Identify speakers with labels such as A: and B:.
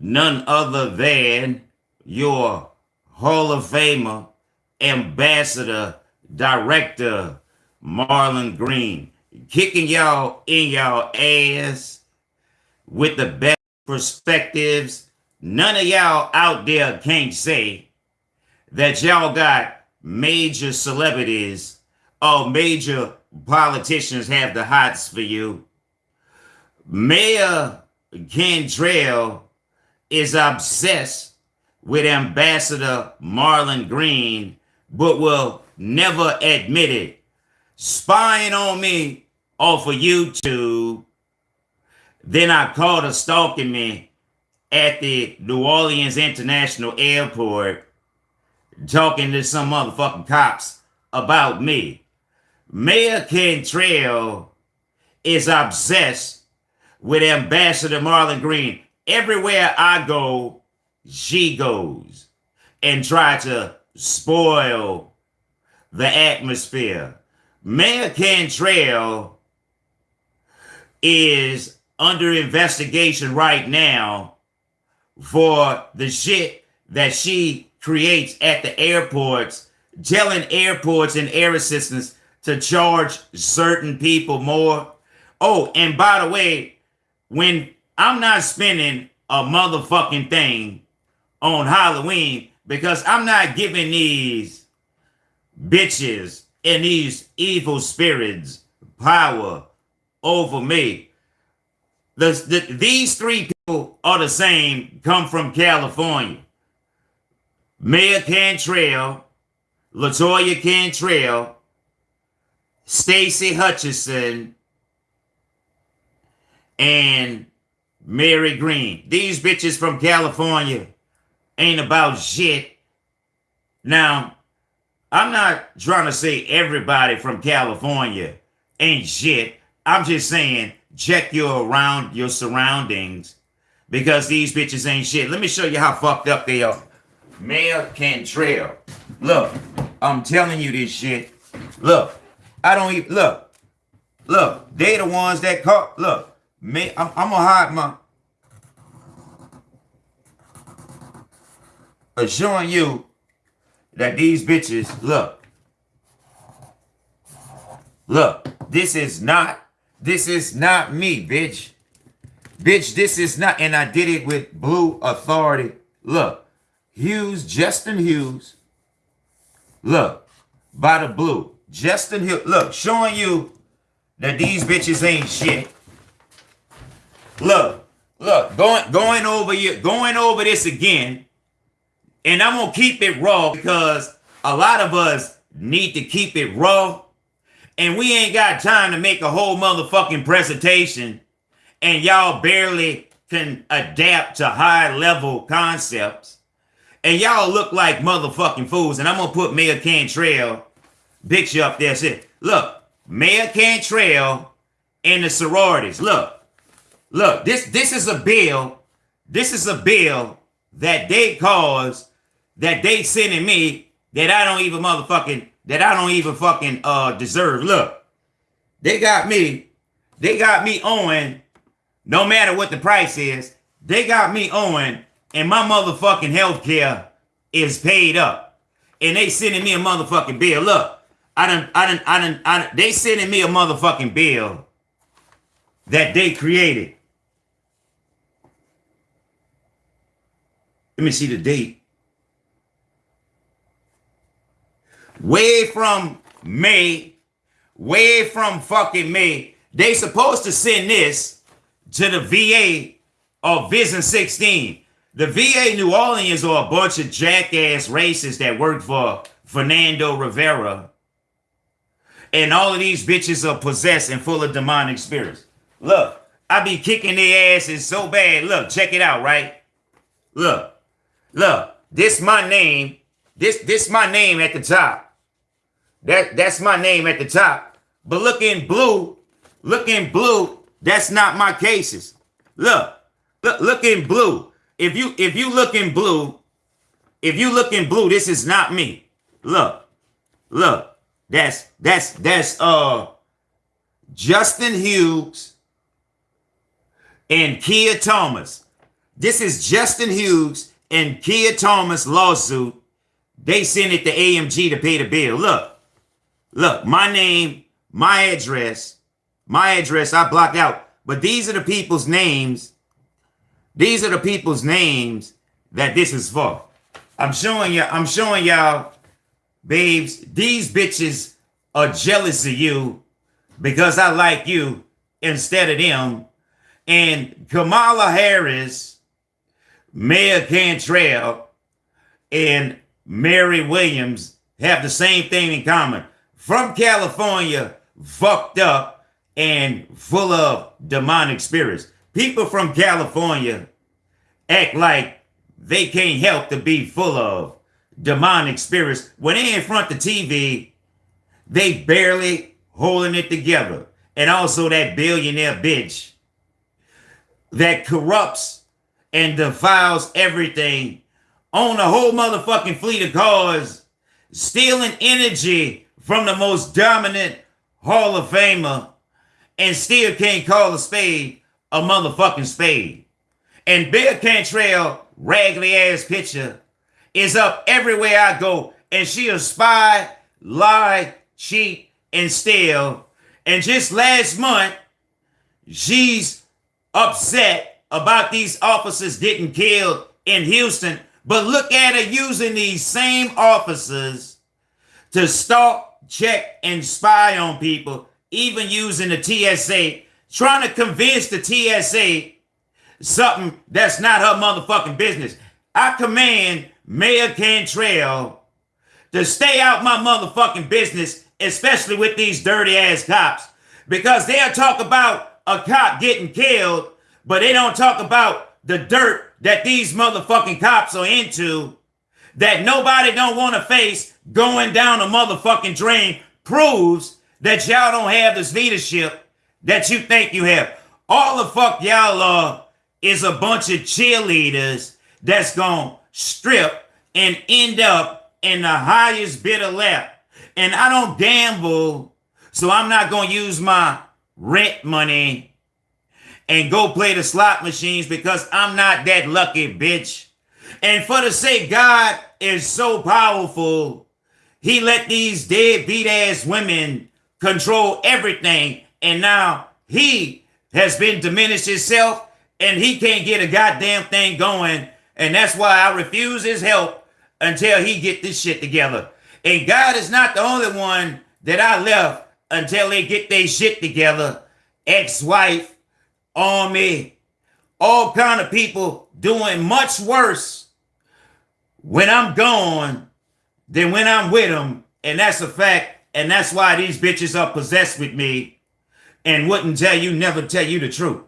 A: none other than your Hall of Famer, ambassador, director, Marlon Green, kicking y'all in y'all ass with the best perspectives. None of y'all out there can't say that y'all got major celebrities or major politicians have the hots for you. Mayor Cantrell is obsessed with Ambassador Marlon Green, but will never admit it. Spying on me off of YouTube. Then I caught her stalking me at the New Orleans International Airport, talking to some motherfucking cops about me. Mayor Cantrell is obsessed with Ambassador Marlon Green. Everywhere I go, she goes and try to spoil the atmosphere. Mayor Cantrell is under investigation right now for the shit that she creates at the airports, telling airports and air assistants to charge certain people more. Oh, and by the way, when I'm not spending a motherfucking thing on Halloween because I'm not giving these bitches and these evil spirits power over me. The, the, these three people are the same, come from California. Mayor Cantrell, Latoya Cantrell, Stacy Hutchison, and Mary Green. These bitches from California ain't about shit. Now, I'm not trying to say everybody from California ain't shit. I'm just saying check your around your surroundings because these bitches ain't shit. Let me show you how fucked up they are. Mayor Cantrell. Look, I'm telling you this shit. Look, I don't even look. Look, they the ones that caught. Look, me, I'm, I'm gonna hide my. Showing you that these bitches, look, look, this is not, this is not me, bitch. Bitch, this is not, and I did it with Blue Authority. Look, Hughes, Justin Hughes. Look, by the blue. Justin Hughes, look, showing you that these bitches ain't shit. Look, look, going going over you, going over this again. And I'm going to keep it raw because a lot of us need to keep it raw. And we ain't got time to make a whole motherfucking presentation. And y'all barely can adapt to high level concepts. And y'all look like motherfucking fools. And I'm going to put Mayor Cantrell picture up there. Say, look, Mayor Cantrell and the sororities. Look, look, this, this is a bill. This is a bill that they caused that they sending me that I don't even motherfucking that I don't even fucking uh deserve. Look, they got me, they got me owing, no matter what the price is, they got me owing, and my motherfucking health care is paid up. And they sending me a motherfucking bill. Look, I don't, I don't, I don't, I don't, they sending me a motherfucking bill that they created. Let me see the date. Way from May, way from fucking May. They supposed to send this to the VA of VISN 16. The VA New Orleans are a bunch of jackass racists that work for Fernando Rivera. And all of these bitches are possessed and full of demonic spirits. Look, I be kicking their asses so bad. Look, check it out, right? Look, look, this my name. This this my name at the top. That that's my name at the top. But look in blue, look in blue, that's not my cases. Look, look, look in blue. If you if you look in blue, if you look in blue, this is not me. Look, look, that's that's that's uh Justin Hughes and Kia Thomas. This is Justin Hughes and Kia Thomas lawsuit. They sent it to AMG to pay the bill. Look, look, my name, my address, my address I blocked out. But these are the people's names. These are the people's names that this is for. I'm showing you, I'm showing y'all, babes, these bitches are jealous of you because I like you instead of them. And Kamala Harris, Mayor Cantrell, and Mary Williams have the same thing in common. From California, fucked up and full of demonic spirits. People from California act like they can't help to be full of demonic spirits. When they in front of the TV, they barely holding it together. And also that billionaire bitch that corrupts and defiles everything on a whole motherfucking fleet of cars, stealing energy from the most dominant Hall of Famer, and still can't call a spade a motherfucking spade. And Bill Cantrell, raggedy ass picture, is up everywhere I go, and she a spy, lie, cheat, and steal. And just last month, she's upset about these officers getting killed in Houston. But look at her using these same officers to stalk, check, and spy on people, even using the TSA, trying to convince the TSA something that's not her motherfucking business. I command Mayor Cantrell to stay out my motherfucking business, especially with these dirty ass cops, because they'll talk about a cop getting killed, but they don't talk about the dirt that these motherfucking cops are into that nobody don't want to face going down a motherfucking drain proves that y'all don't have this leadership that you think you have. All the fuck y'all are is a bunch of cheerleaders that's going to strip and end up in the highest bid of left. And I don't gamble, so I'm not going to use my rent money and go play the slot machines because I'm not that lucky, bitch. And for the sake God is so powerful, he let these deadbeat ass women control everything. And now he has been diminished himself and he can't get a goddamn thing going. And that's why I refuse his help until he get this shit together. And God is not the only one that I left until they get their shit together. Ex-wife, army, all kind of people doing much worse when I'm gone than when I'm with them. And that's a fact. And that's why these bitches are possessed with me and wouldn't tell you, never tell you the truth.